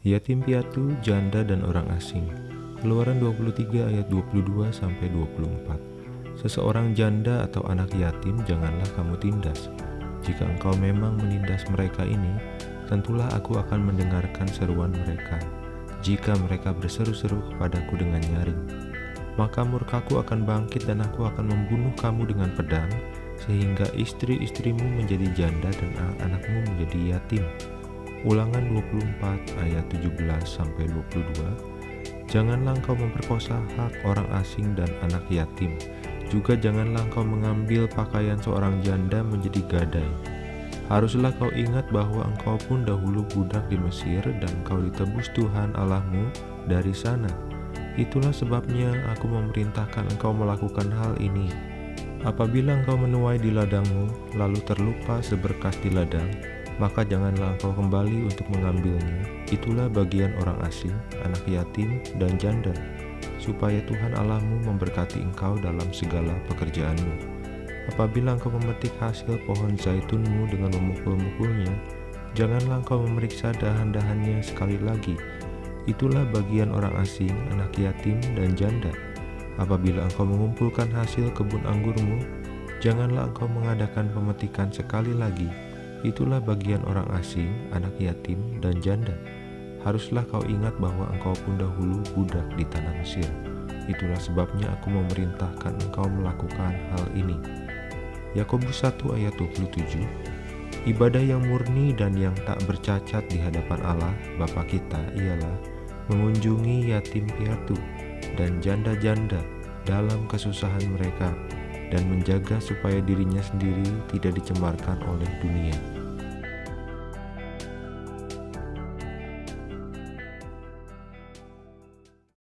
Yatim piatu, janda dan orang asing. Keluaran 23 ayat 22 sampai 24. Seseorang janda atau anak yatim janganlah kamu tindas. Jika engkau memang menindas mereka ini, tentulah aku akan mendengarkan seruan mereka. Jika mereka berseru-seru kepadaku dengan nyaring, maka murkaku akan bangkit dan aku akan membunuh kamu dengan pedang, sehingga istri-istrimu menjadi janda dan anak-anakmu menjadi yatim. Ulangan 24 ayat 17 sampai 22. Janganlah engkau memperkosa hak orang asing dan anak yatim. Juga janganlah engkau mengambil pakaian seorang janda menjadi gadai. Haruslah kau ingat bahwa engkau pun dahulu budak di Mesir dan engkau ditebus Tuhan Allahmu dari sana. Itulah sebabnya aku memerintahkan engkau melakukan hal ini. Apabila engkau menuai di ladangmu, lalu terlupa seberkas di ladang, maka janganlah engkau kembali untuk mengambilnya. Itulah bagian orang asing, anak yatim, dan janda, supaya Tuhan Allahmu memberkati engkau dalam segala pekerjaanmu. Apabila engkau memetik hasil pohon zaitunmu dengan memukul-mukulnya, janganlah engkau memeriksa dahan-dahannya sekali lagi. Itulah bagian orang asing, anak yatim, dan janda. Apabila engkau mengumpulkan hasil kebun anggurmu, janganlah engkau mengadakan pemetikan sekali lagi Itulah bagian orang asing, anak yatim, dan janda. Haruslah kau ingat bahwa engkau pun dahulu budak di tanah Mesir. Itulah sebabnya aku memerintahkan engkau melakukan hal ini. Yakobus 1 ayat 27 Ibadah yang murni dan yang tak bercacat di hadapan Allah, Bapa kita, ialah mengunjungi yatim piatu dan janda-janda dalam kesusahan mereka dan menjaga supaya dirinya sendiri tidak dicemarkan oleh dunia.